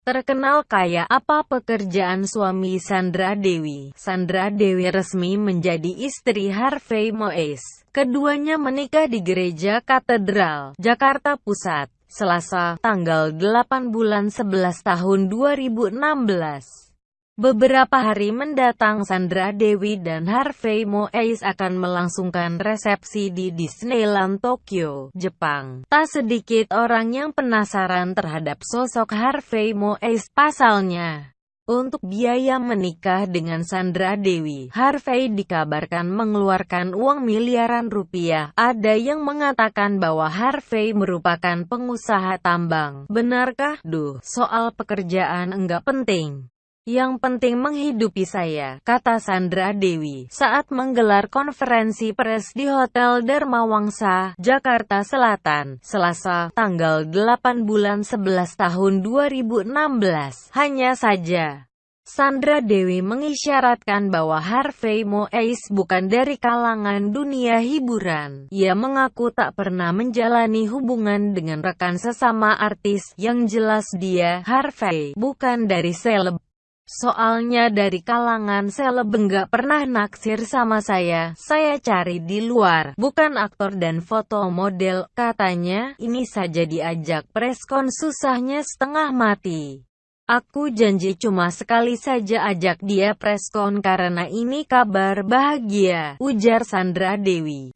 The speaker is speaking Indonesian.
Terkenal kaya apa pekerjaan suami Sandra Dewi? Sandra Dewi resmi menjadi istri Harvey Mois. Keduanya menikah di Gereja Katedral, Jakarta Pusat, Selasa, tanggal 8 bulan 11 tahun 2016. Beberapa hari mendatang Sandra Dewi dan Harvey Moise akan melangsungkan resepsi di Disneyland Tokyo, Jepang. Tak sedikit orang yang penasaran terhadap sosok Harvey Moise. Pasalnya, untuk biaya menikah dengan Sandra Dewi, Harvey dikabarkan mengeluarkan uang miliaran rupiah. Ada yang mengatakan bahwa Harvey merupakan pengusaha tambang. Benarkah? Duh, soal pekerjaan enggak penting. Yang penting menghidupi saya, kata Sandra Dewi, saat menggelar konferensi pers di Hotel Dharma Wangsa, Jakarta Selatan, Selasa, tanggal 8 bulan 11 tahun 2016. Hanya saja, Sandra Dewi mengisyaratkan bahwa Harvey Mois bukan dari kalangan dunia hiburan. Ia mengaku tak pernah menjalani hubungan dengan rekan sesama artis, yang jelas dia, Harvey, bukan dari seleb. Soalnya dari kalangan seleb enggak pernah naksir sama saya, saya cari di luar, bukan aktor dan foto model, katanya, ini saja diajak preskon susahnya setengah mati. Aku janji cuma sekali saja ajak dia preskon karena ini kabar bahagia, ujar Sandra Dewi.